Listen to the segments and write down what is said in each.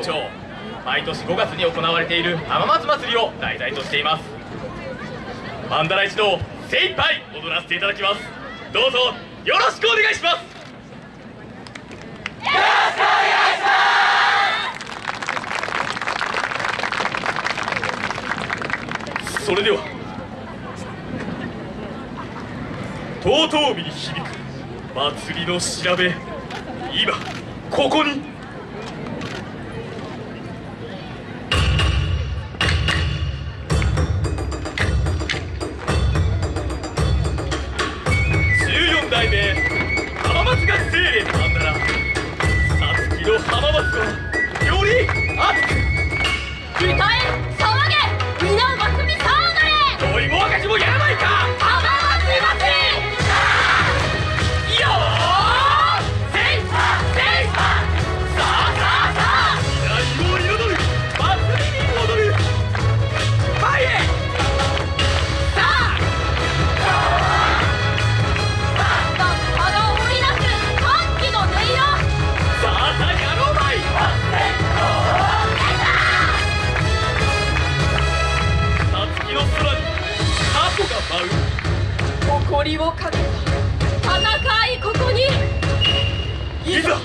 町毎年5月に行われている浜松祭りを題材としています。曼荼羅一同精一杯踊らせていただきます。どうぞよろしくお願いします。よろしくお願いします。それではとうとう々に響く祭りの調べ今ここに誇りをかけた戦いここに。い ざ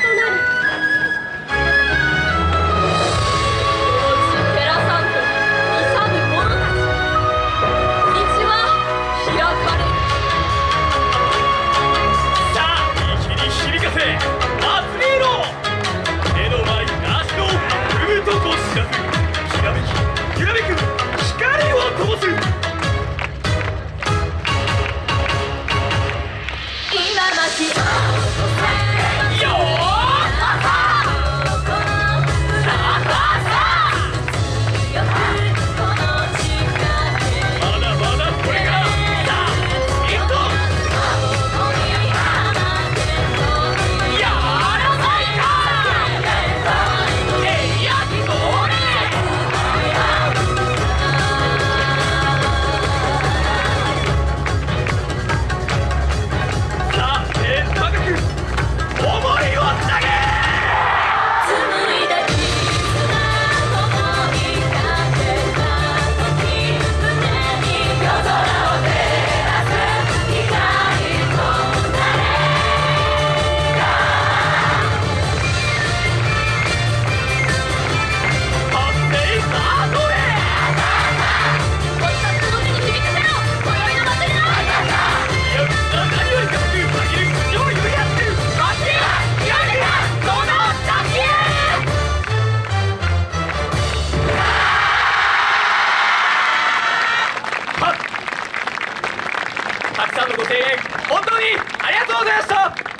となる。Portuguesa!